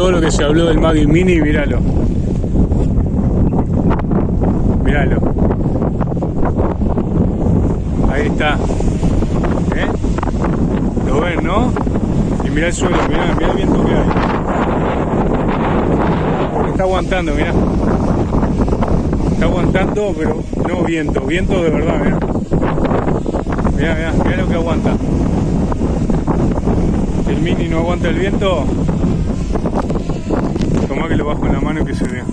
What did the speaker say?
todo lo que se habló del Maggie Mini, míralo. Míralo. Ahí está. ¿Eh? ¿Lo ven, no? Y mirá el suelo, mirá, mirá el viento que hay. Está aguantando, mirá. Está aguantando, pero no viento, viento de verdad, mirá. Mirá, mirá, mirá lo que aguanta. El mini no aguanta el viento, toma que lo bajo en la mano y que se vea.